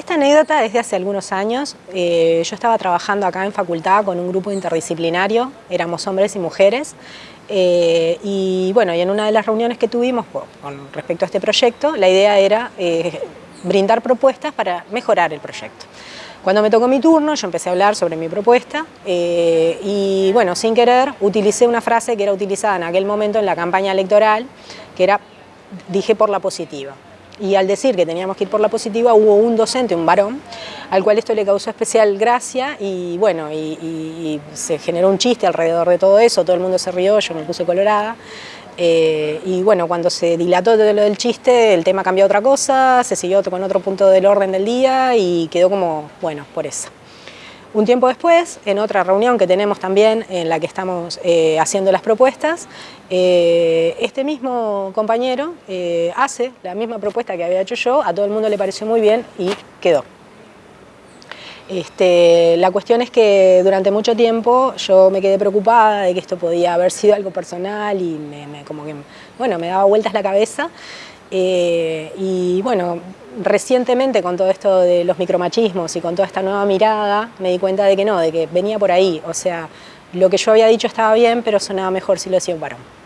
Esta anécdota es de hace algunos años. Eh, yo estaba trabajando acá en facultad con un grupo interdisciplinario, éramos hombres y mujeres, eh, y bueno, y en una de las reuniones que tuvimos con respecto a este proyecto, la idea era eh, brindar propuestas para mejorar el proyecto. Cuando me tocó mi turno, yo empecé a hablar sobre mi propuesta y, bueno, sin querer, utilicé una frase que era utilizada en aquel momento en la campaña electoral, que era dije por la positiva y al decir que teníamos que ir por la positiva hubo un docente, un varón, al cual esto le causó especial gracia y bueno, y, se generó un chiste alrededor de todo eso, todo el mundo se rió, yo me puse colorada. Eh, y bueno, cuando se dilató todo lo del chiste, el tema cambió a otra cosa, se siguió con otro punto del orden del día y quedó como, bueno, por eso. Un tiempo después, en otra reunión que tenemos también, en la que estamos eh, haciendo las propuestas, eh, este mismo compañero eh, hace la misma propuesta que había hecho yo, a todo el mundo le pareció muy bien y quedó. Este, la cuestión es que durante mucho tiempo yo me quedé preocupada de que esto podía haber sido algo personal y me, como que, bueno, me daba vueltas la cabeza y bueno, recientemente con todo esto de los micromachismos y con toda esta nueva mirada, me di cuenta de que no, de que venía por ahí. O sea, lo que yo había dicho estaba bien, pero sonaba mejor si lo hacía un varón.